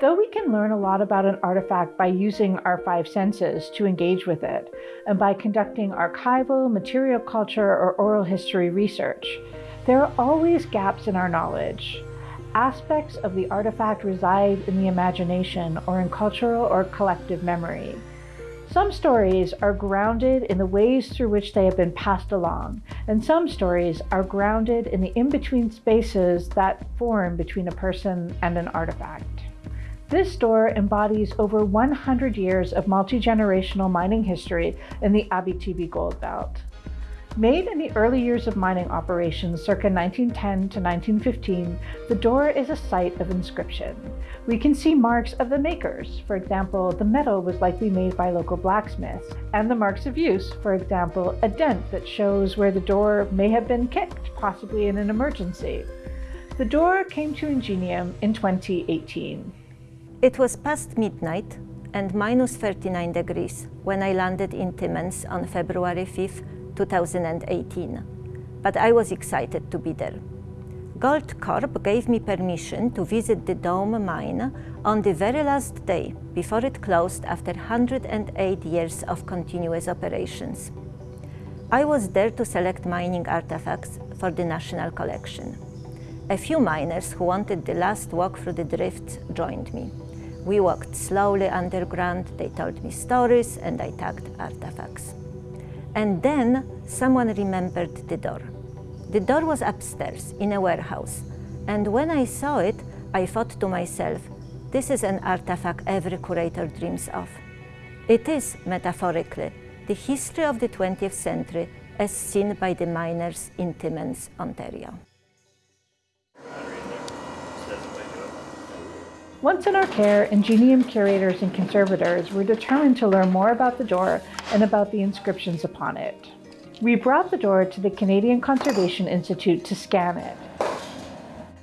Though we can learn a lot about an artifact by using our five senses to engage with it, and by conducting archival, material culture, or oral history research, there are always gaps in our knowledge. Aspects of the artifact reside in the imagination or in cultural or collective memory. Some stories are grounded in the ways through which they have been passed along, and some stories are grounded in the in-between spaces that form between a person and an artifact. This door embodies over 100 years of multi-generational mining history in the Abitibi Gold Belt. Made in the early years of mining operations circa 1910 to 1915, the door is a site of inscription. We can see marks of the makers, for example, the metal was likely made by local blacksmiths, and the marks of use, for example, a dent that shows where the door may have been kicked, possibly in an emergency. The door came to Ingenium in 2018. It was past midnight and minus 39 degrees when I landed in Timmins on February 5, 2018. But I was excited to be there. Goldcorp gave me permission to visit the Dome mine on the very last day before it closed after 108 years of continuous operations. I was there to select mining artifacts for the National Collection. A few miners who wanted the last walk through the drifts joined me. We walked slowly underground, they told me stories and I tagged artifacts. And then someone remembered the door. The door was upstairs in a warehouse. And when I saw it, I thought to myself, this is an artifact every curator dreams of. It is, metaphorically, the history of the 20th century as seen by the miners in Timmins, Ontario. Once in our care, Ingenium curators and conservators were determined to learn more about the door and about the inscriptions upon it. We brought the door to the Canadian Conservation Institute to scan it.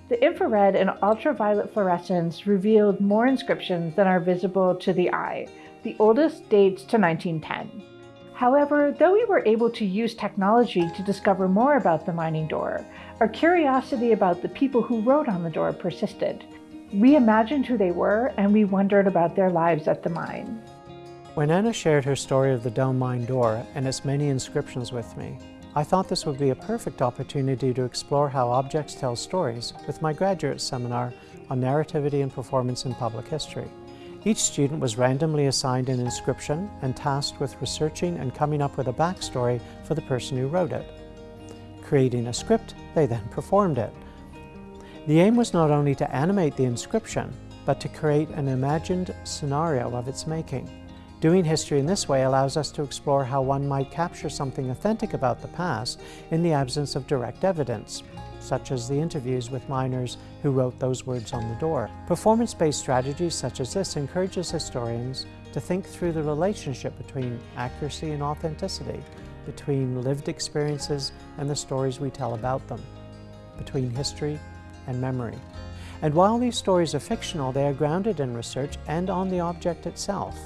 The infrared and ultraviolet fluorescence revealed more inscriptions than are visible to the eye. The oldest dates to 1910. However, though we were able to use technology to discover more about the mining door, our curiosity about the people who wrote on the door persisted. We imagined who they were and we wondered about their lives at the mine. When Anna shared her story of the Dome Mine door and its many inscriptions with me, I thought this would be a perfect opportunity to explore how objects tell stories with my graduate seminar on narrativity and performance in public history. Each student was randomly assigned an inscription and tasked with researching and coming up with a backstory for the person who wrote it. Creating a script, they then performed it. The aim was not only to animate the inscription, but to create an imagined scenario of its making. Doing history in this way allows us to explore how one might capture something authentic about the past in the absence of direct evidence, such as the interviews with miners who wrote those words on the door. Performance-based strategies such as this encourages historians to think through the relationship between accuracy and authenticity, between lived experiences and the stories we tell about them, between history and memory. And while these stories are fictional, they are grounded in research and on the object itself.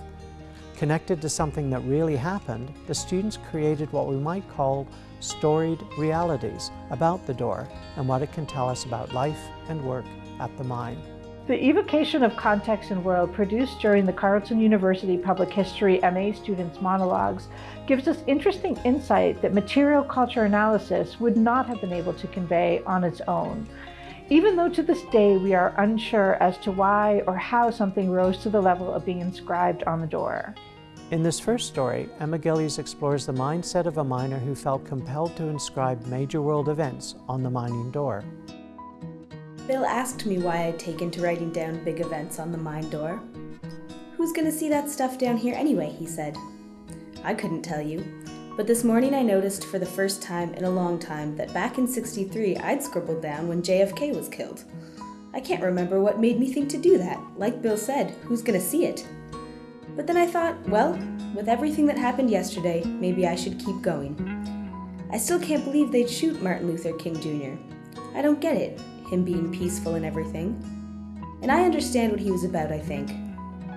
Connected to something that really happened, the students created what we might call storied realities about the door and what it can tell us about life and work at the mine. The evocation of context and world produced during the Carleton University Public History MA students' monologues gives us interesting insight that material culture analysis would not have been able to convey on its own even though to this day we are unsure as to why or how something rose to the level of being inscribed on the door. In this first story, Emma Gillies explores the mindset of a miner who felt compelled to inscribe major world events on the mining door. Bill asked me why I'd taken to writing down big events on the mine door. Who's gonna see that stuff down here anyway, he said. I couldn't tell you, but this morning I noticed for the first time in a long time that back in 63 I'd scribbled down when JFK was killed. I can't remember what made me think to do that. Like Bill said, who's gonna see it? But then I thought, well, with everything that happened yesterday, maybe I should keep going. I still can't believe they'd shoot Martin Luther King Jr. I don't get it, him being peaceful and everything. And I understand what he was about, I think.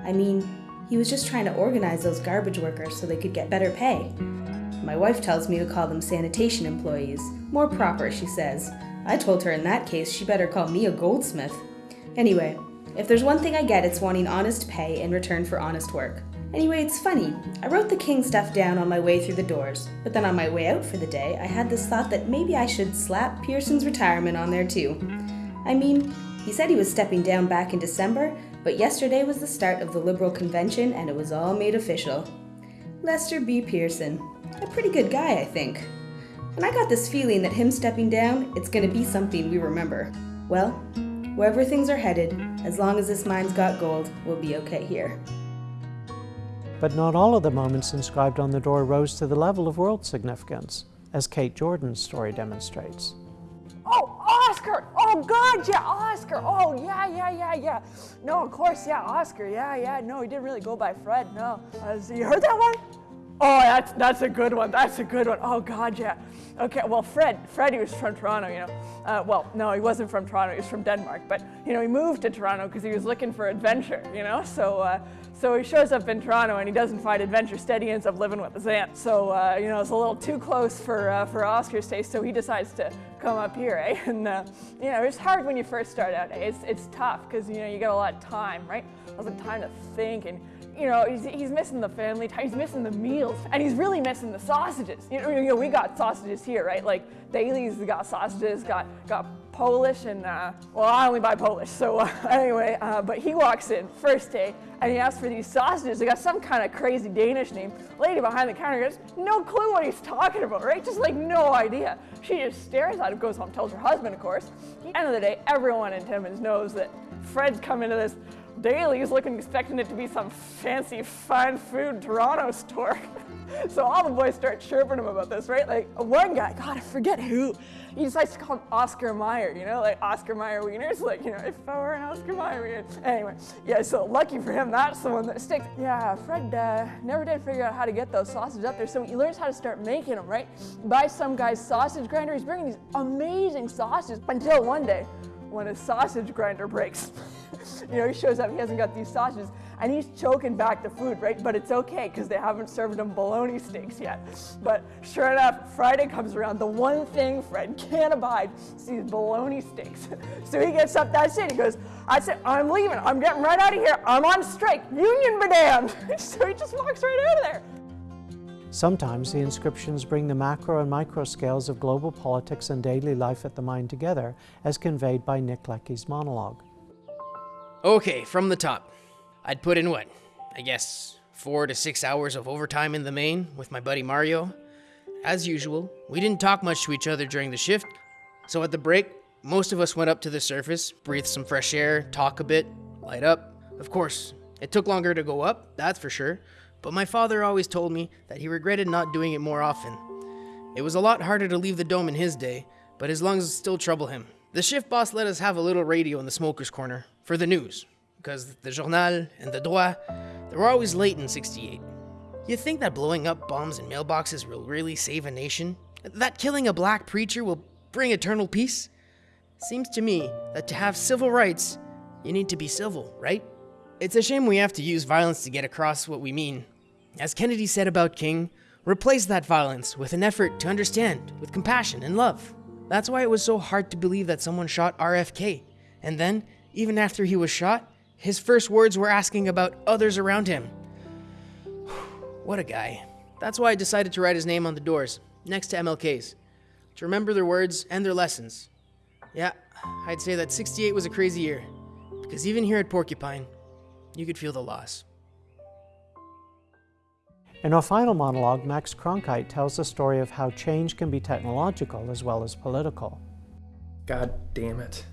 I mean, he was just trying to organize those garbage workers so they could get better pay. My wife tells me to call them sanitation employees. More proper, she says. I told her in that case she better call me a goldsmith. Anyway, If there's one thing I get, it's wanting honest pay in return for honest work. Anyway, it's funny. I wrote the king stuff down on my way through the doors, but then on my way out for the day, I had this thought that maybe I should slap Pearson's retirement on there too. I mean, he said he was stepping down back in December, but yesterday was the start of the Liberal convention and it was all made official. Lester B. Pearson. A pretty good guy, I think. And I got this feeling that him stepping down, it's gonna be something we remember. Well, wherever things are headed, as long as this mine's got gold, we'll be okay here. But not all of the moments inscribed on the door rose to the level of world significance, as Kate Jordan's story demonstrates. Oh, Oscar! Oh, God, yeah, Oscar! Oh, yeah, yeah, yeah, yeah. No, of course, yeah, Oscar, yeah, yeah. No, he didn't really go by Fred, no. Uh, so you heard that one? Oh, that's, that's a good one, that's a good one. Oh, God, yeah. Okay, well, Fred, Fred, he was from Toronto, you know. Uh, well, no, he wasn't from Toronto, he was from Denmark. But, you know, he moved to Toronto because he was looking for adventure, you know. So, uh, so he shows up in Toronto and he doesn't find adventure. Instead, he ends up living with his aunt. So, uh, you know, it's a little too close for, uh, for Oscar's taste, so he decides to come up here, eh? And, uh, you know, it's hard when you first start out, eh? It's, it's tough because, you know, you get a lot of time, right? Lots of time to think and you know, he's, he's missing the family time, he's missing the meals, and he's really missing the sausages. You know, you know we got sausages here, right? Like Daly's got sausages, got got Polish, and uh, well, I only buy Polish. So uh, anyway, uh, but he walks in first day, and he asks for these sausages. They got some kind of crazy Danish name. Lady behind the counter goes, no clue what he's talking about, right? Just like no idea. She just stares at him, goes home, tells her husband, of course. At the end of the day, everyone in Timmins knows that Fred's come into this Daly's looking, expecting it to be some fancy fine food Toronto store. so all the boys start chirping him about this, right? Like one guy, God, I forget who, he decides to call him Oscar Mayer, you know, like Oscar Mayer wieners, like, you know, if I were an Oscar Mayer wiener. Anyway, yeah, so lucky for him, that's the one that sticks. Yeah, Fred uh, never did figure out how to get those sausages up there, so he learns how to start making them, right? Buys some guy's sausage grinder, he's bringing these amazing sausages until one day, when his sausage grinder breaks. you know, he shows up, he hasn't got these sausages, and he's choking back the food, right? But it's okay, because they haven't served him bologna steaks yet. But sure enough, Friday comes around, the one thing Fred can't abide is these bologna steaks. so he gets up, that's it, he goes, I said, I'm leaving, I'm getting right out of here, I'm on strike, union be so he just walks right out of there. Sometimes the inscriptions bring the macro and micro scales of global politics and daily life at the mine together, as conveyed by Nick Leckie's monologue. Okay, from the top. I'd put in what? I guess four to six hours of overtime in the main with my buddy Mario. As usual, we didn't talk much to each other during the shift, so at the break, most of us went up to the surface, breathe some fresh air, talk a bit, light up. Of course, it took longer to go up, that's for sure, but my father always told me that he regretted not doing it more often. It was a lot harder to leave the dome in his day, but his lungs still trouble him. The shift boss let us have a little radio in the smoker's corner for the news, because the Journal and the Droit, they were always late in 68. You think that blowing up bombs in mailboxes will really save a nation? That killing a black preacher will bring eternal peace? Seems to me that to have civil rights, you need to be civil, right? It's a shame we have to use violence to get across what we mean, as Kennedy said about King, replace that violence with an effort to understand, with compassion and love. That's why it was so hard to believe that someone shot RFK. And then, even after he was shot, his first words were asking about others around him. what a guy. That's why I decided to write his name on the doors, next to MLK's, to remember their words and their lessons. Yeah, I'd say that 68 was a crazy year, because even here at Porcupine, you could feel the loss. In our final monologue, Max Cronkite tells the story of how change can be technological as well as political. God damn it.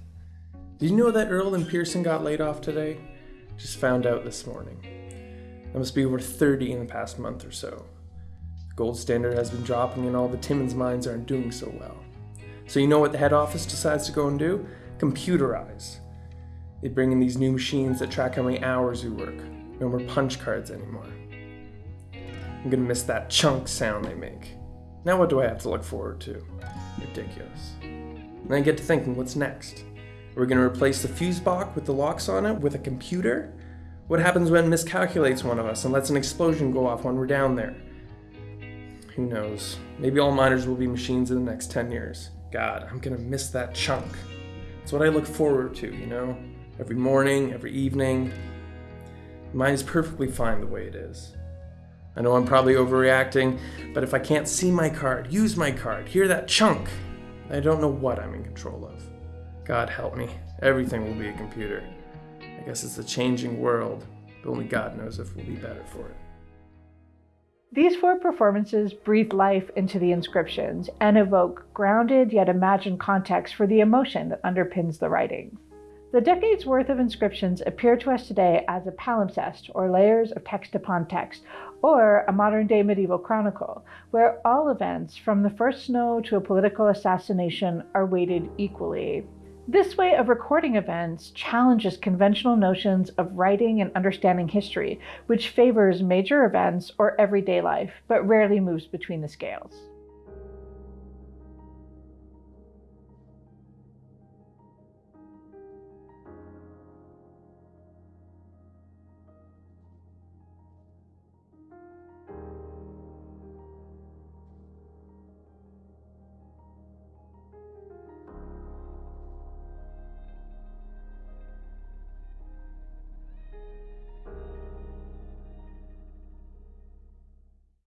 Did you know that Earl and Pearson got laid off today? Just found out this morning. That must be over 30 in the past month or so. The gold standard has been dropping and all the Timmins mines aren't doing so well. So you know what the head office decides to go and do? Computerize. They bring in these new machines that track how many hours we work. No more punch cards anymore. I'm gonna miss that chunk sound they make. Now what do I have to look forward to? Ridiculous. And I get to thinking, what's next? Are gonna replace the fuse box with the locks on it with a computer? What happens when miscalculates one of us and lets an explosion go off when we're down there? Who knows? Maybe all miners will be machines in the next 10 years. God, I'm gonna miss that chunk. It's what I look forward to, you know? every morning, every evening. Mine is perfectly fine the way it is. I know I'm probably overreacting, but if I can't see my card, use my card, hear that chunk, I don't know what I'm in control of. God help me, everything will be a computer. I guess it's a changing world, but only God knows if we'll be better for it. These four performances breathe life into the inscriptions and evoke grounded yet imagined context for the emotion that underpins the writing. The decades worth of inscriptions appear to us today as a palimpsest, or layers of text upon text, or a modern day medieval chronicle, where all events, from the first snow to a political assassination, are weighted equally. This way of recording events challenges conventional notions of writing and understanding history, which favors major events or everyday life, but rarely moves between the scales.